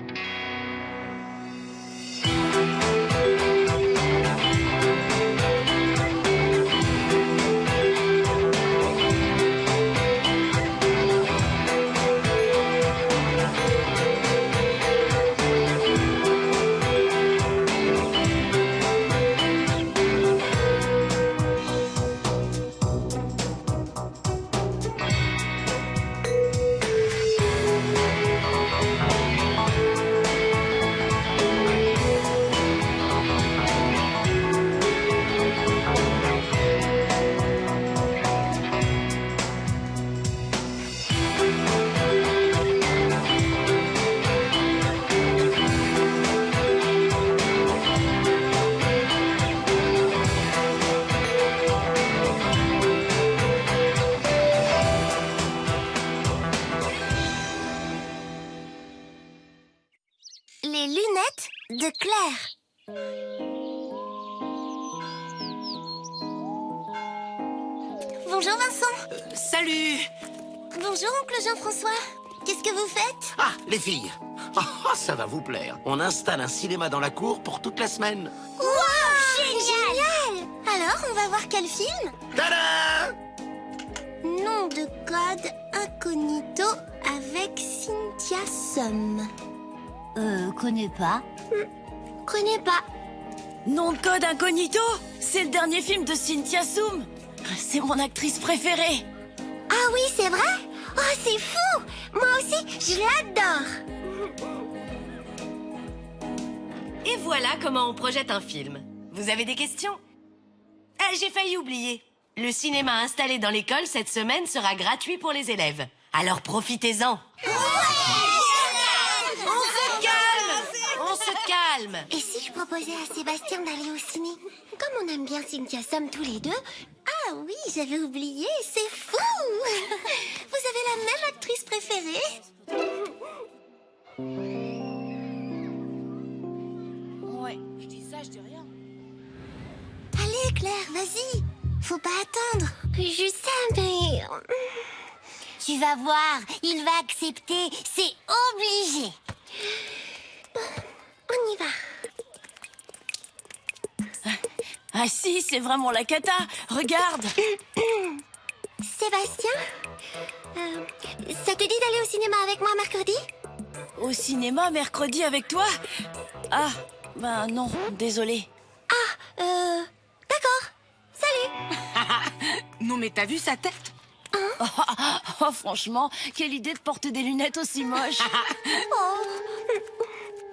Les Jean-François. Qu'est-ce que vous faites? Ah, les filles Ah, ça va vous plaire. On installe un cinéma dans la cour pour toute la semaine. Wow, génial Alors, on va voir quel film? Tada Nom de code incognito avec Cynthia Sum. Euh, connais pas? Connais pas. Nom de code incognito? C'est le dernier film de Cynthia Soum C'est mon actrice préférée Ah oui, c'est vrai? Oh, c'est fou Moi aussi, je l'adore Et voilà comment on projette un film. Vous avez des questions? Ah, j'ai failli oublier. Le cinéma installé dans l'école cette semaine sera gratuit pour les élèves. Alors profitez-en. On se calme On se calme Et si je proposais à Sébastien d'aller au ciné? Comme on aime bien Cynthia Sum tous les deux. Ah oui, j'avais oublié, c'est fou. Vous avez la même actrice préférée. Ouais, je dis ça, je dis rien. Allez Claire, vas-y. Faut pas attendre. Je sais, mais... Tu vas voir, il va accepter, c'est obligé. On y va Ah si, c'est vraiment la cata. Regarde. Sébastien euh, Ça te dit d'aller au cinéma avec moi mercredi? Au cinéma mercredi avec toi? Ah, ben non, désolé. Ah, euh... D'accord. Salut. Non mais t'as vu sa tête? Oh, franchement, quelle idée de porter des lunettes aussi moches.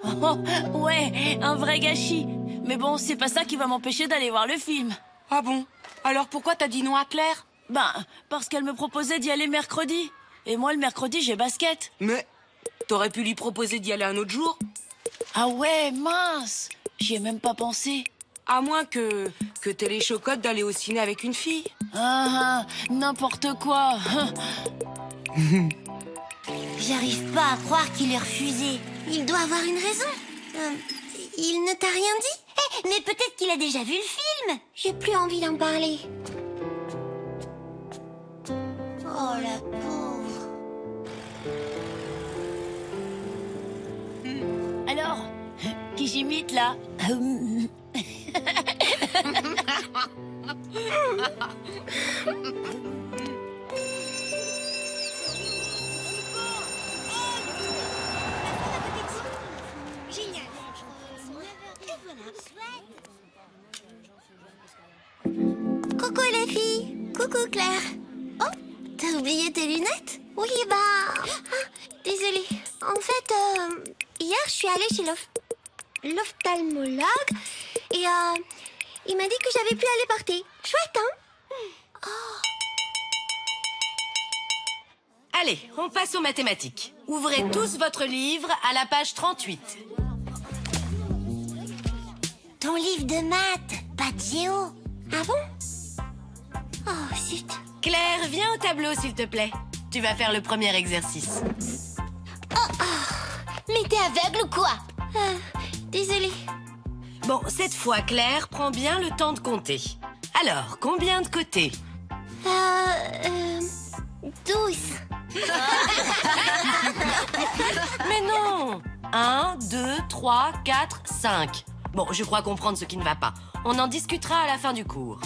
Oh, ouais, un vrai gâchis. Mais bon, c'est pas ça qui va m'empêcher d'aller voir le film. Ah bon? Alors pourquoi t'as dit non à Claire? Ben, parce qu'elle me proposait d'y aller mercredi. Et moi, le mercredi, j'ai basket. Mais t'aurais pu lui proposer d'y aller un autre jour? Ah ouais, mince J'y ai même pas pensé. À moins que que t'aies les chocottes d'aller au ciné avec une fille. Ah, n'importe quoi. J'arrive pas à croire qu'il ait refusé. Il doit avoir une raison. Euh, il ne t'a rien dit? Mais peut-être qu'il a déjà vu le film. J'ai plus envie d'en parler. Oh la pauvre. Alors, qui j'imite là? Coucou les filles Coucou Claire Oh, t'as oublié tes lunettes? Oui, bah... ah, désolée. En fait, euh, hier, je suis allée chez l'oph- l'ophtalmologue et euh, il m'a dit que j'avais pu aller porter. Chouette, hein? Allez, on passe aux mathématiques. Ouvrez tous votre livre à la page 38. Ton livre de maths, pas de géo. Ah bon? Oh, zut. Claire, viens au tableau, s'il te plaît. Tu vas faire le premier exercice. Mais t'es aveugle ou quoi? Ah, désolée. Bon, cette fois, Claire, prends bien le temps de compter. Alors, combien de côtés? Euh... euh 12. Mais non 1, 2, 3, 4, 5. Bon, je crois comprendre ce qui ne va pas. On en discutera à la fin du cours.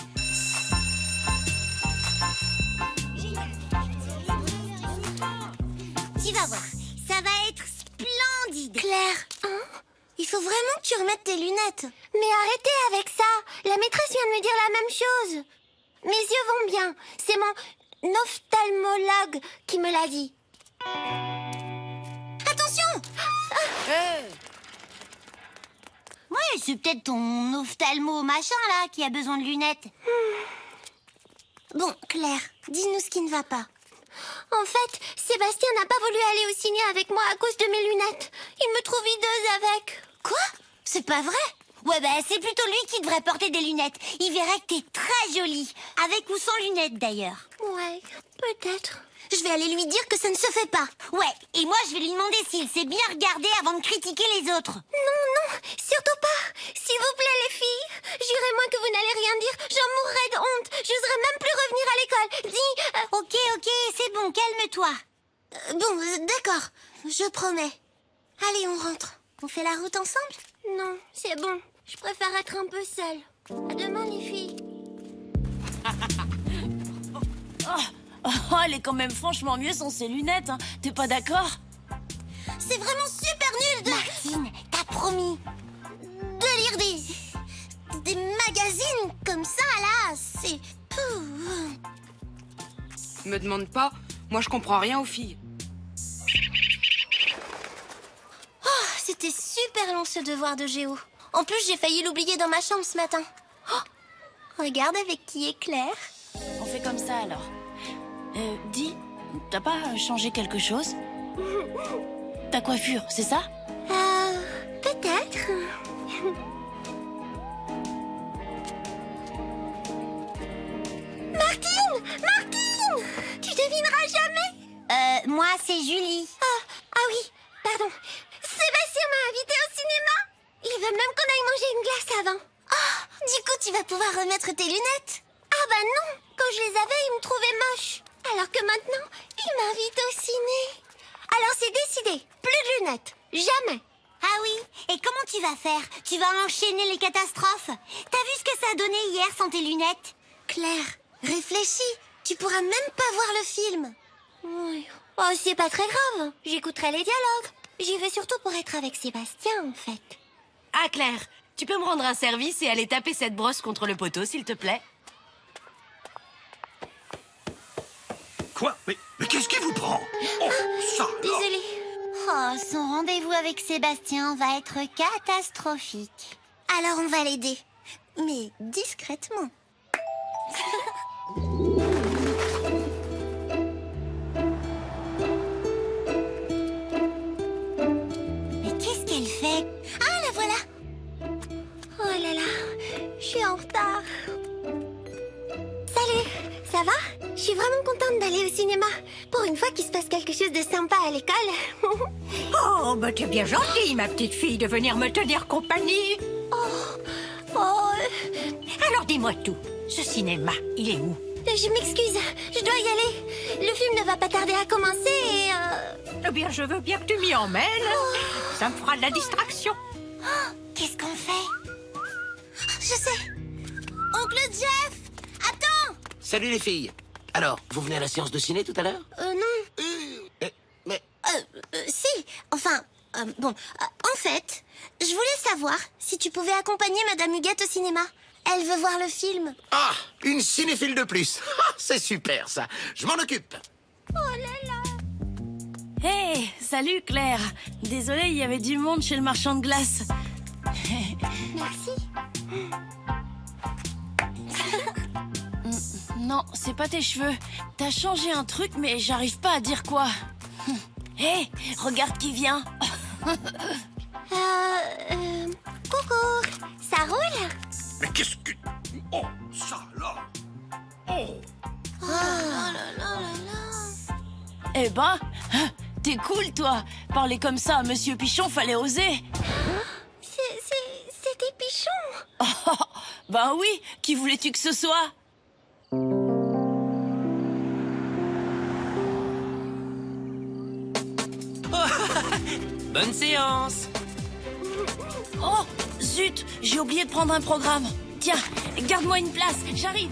Tu vas voir, ça va être splendide. Claire, hein? Il faut vraiment que tu remettes tes lunettes. Mais arrêtez avec ça. La maîtresse vient de me dire la même chose. Mes yeux vont bien. C'est mon ophtalmologue qui me l'a dit. Attention Ouais, c'est peut-être ton ophtalmo machin là qui a besoin de lunettes. Bon, Claire, dis-nous ce qui ne va pas. En fait, Sébastien n'a pas voulu aller au ciné avec moi à cause de mes lunettes. Il me trouve hideuse avec. Quoi? C'est pas vrai? Ouais, bah c'est plutôt lui qui devrait porter des lunettes. Il verrait que t'es très jolie. Avec ou sans lunettes d'ailleurs. Ouais, peut-être. Je vais aller lui dire que ça ne se fait pas. Ouais, et moi je vais lui demander s'il s'est bien regardé avant de critiquer les autres. Non, non, surtout pas. S'il vous plaît, les filles. J'irai moins que vous n'allez rien dire. J'en mourrai de honte. J'oserai même plus revenir à l'école. Dis. euh, Ok, ok, c'est bon, calme-toi. euh, bon, euh, d'accord. Je promets. Allez, on rentre. On fait la route ensemble? Non, c'est bon. Je préfère être un peu seule. À demain, les filles. Oh, elle est quand même franchement mieux sans ses lunettes, hein. T'es pas d'accord? C'est vraiment super nul de, Martine, t'as promis. de lire des. des magazines comme ça, là. C'est. Pouh. Me demande pas, moi je comprends rien aux filles. Oh, c'était super long ce devoir de géo. En plus, j'ai failli l'oublier dans ma chambre ce matin. Oh, regarde avec qui est Claire. On fait comme ça alors. Euh, dis, t'as pas changé quelque chose? Ta coiffure, c'est ça? Euh, peut-être. C'est Julie. Ah, ah oui, pardon. Sébastien m'a invité au cinéma. Il veut même qu'on aille manger une glace avant. Ah, du coup, tu vas pouvoir remettre tes lunettes. Ah bah non, quand je les avais, il me trouvait moche. Alors que maintenant, il m'invite au ciné. Alors c'est décidé, plus de lunettes, jamais. Ah oui, et comment tu vas faire? Tu vas enchaîner les catastrophes? T'as vu ce que ça a donné hier sans tes lunettes? Claire, réfléchis, tu pourras même pas voir le film. Oui. Oh, c'est pas très grave, j'écouterai les dialogues. J'y vais surtout pour être avec Sébastien, en fait. Ah, Claire, tu peux me rendre un service et aller taper cette brosse contre le poteau, s'il te plaît Quoi? Mais, mais qu'est-ce qui vous prend? Oh, ça Désolée. Oh, son rendez-vous avec Sébastien va être catastrophique. Alors on va l'aider. Mais discrètement. quelque chose de sympa à l'école. Oh, bah t'es bien gentille, ma petite fille, de venir me tenir compagnie. oh, euh, Alors dis-moi tout. Ce cinéma, il est où? Je m'excuse, je dois y aller. Le film ne va pas tarder à commencer et... euh, Eh bien, je veux bien que tu m'y emmènes. Ça me fera de la distraction. Qu'est-ce qu'on fait? Je sais. Oncle Jeff Attends Salut les filles Alors, vous venez à la séance de ciné tout à l'heure Euh, non. Eh, Mais, Euh, euh, si, enfin, euh, bon, euh, en fait, je voulais savoir si tu pouvais accompagner Madame Huguette au cinéma. Elle veut voir le film. Ah Une cinéphile de plus Ah, C'est super ça Je m'en occupe Oh là là Hé, salut Claire Désolée, il y avait du monde chez le marchand de glace. Non, c'est pas tes cheveux. T'as changé un truc, mais j'arrive pas à dire quoi. Hé, regarde qui vient. Euh, euh, coucou, ça roule Mais qu'est-ce que... Oh, ça là Oh Oh là là là là. Eh ben, t'es cool toi. Parler comme ça à Monsieur Pichon, fallait oser. C'est, c'est, c'était Pichon. Ben oui, qui voulais-tu que ce soit? Bonne séance Oh, zut, j'ai oublié de prendre un programme. Tiens, garde-moi une place, j'arrive.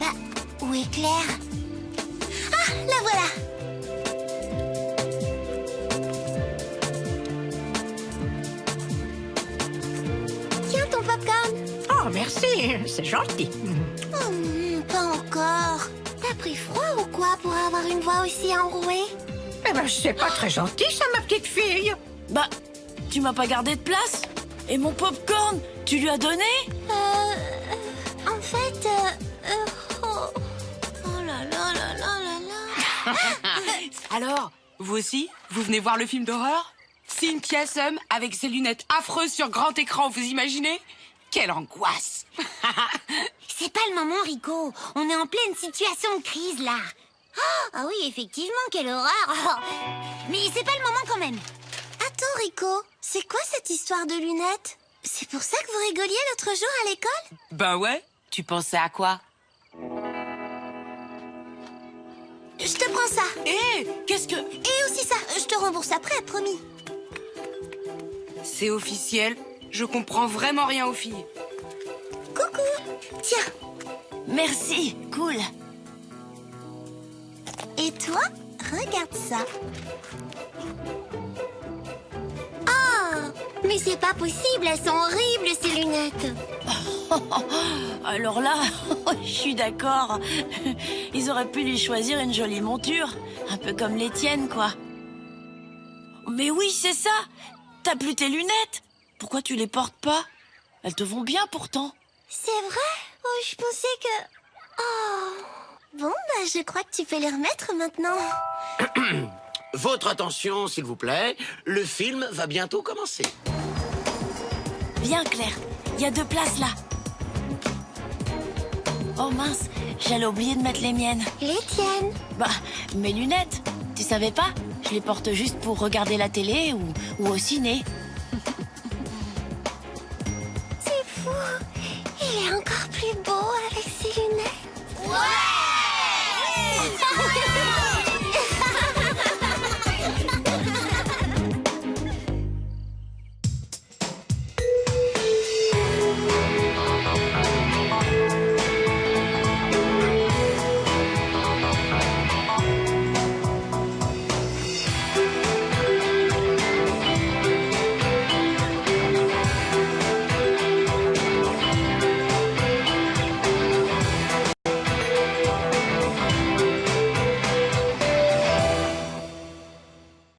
Bah, où est Claire? Ah, la voilà merci, c'est gentil. Oh, hmm, pas encore. T'as pris froid ou quoi pour avoir une voix aussi enrouée? Eh ben, c'est pas très gentil, ça, ma petite fille. Bah, tu m'as pas gardé de place? Et mon popcorn, tu lui as donné? Euh... euh, En fait... euh, euh, oh... oh là là là là là là. Alors, vous aussi Vous venez voir le film d'horreur? Cynthia Sum avec ses lunettes affreuses sur grand écran, vous imaginez? Quelle angoisse C'est pas le moment, Rico. On est en pleine situation de crise, là. Ah, ah oui, effectivement, quelle horreur. Mais c'est pas le moment quand même. Attends Rico, c'est quoi cette histoire de lunettes? C'est pour ça que vous rigoliez l'autre jour à l'école? Ben ouais, tu pensais à quoi? Je te prends ça Hé, qu'est-ce que... Et aussi ça, je te rembourse après, promis C'est officiel, je comprends vraiment rien aux filles. Coucou Tiens, Merci, cool. et toi, regarde ça Oh Mais c'est pas possible, elles sont horribles ces lunettes Alors là, je suis d'accord. Ils auraient pu lui choisir une jolie monture, un peu comme les tiennes, quoi. Mais oui, c'est ça. T'as plus tes lunettes. Pourquoi tu les portes pas? Elles te vont bien pourtant. C'est vrai? Oh, je pensais que... Oh Bon, bah je crois que tu peux les remettre maintenant Votre attention, s'il vous plaît. Le film va bientôt commencer. Viens, Claire. Il y a deux places là. Oh mince, j'allais oublier de mettre les miennes. Les tiennes Bah, mes lunettes. Tu savais pas? Je les porte juste pour regarder la télé ou, ou au ciné.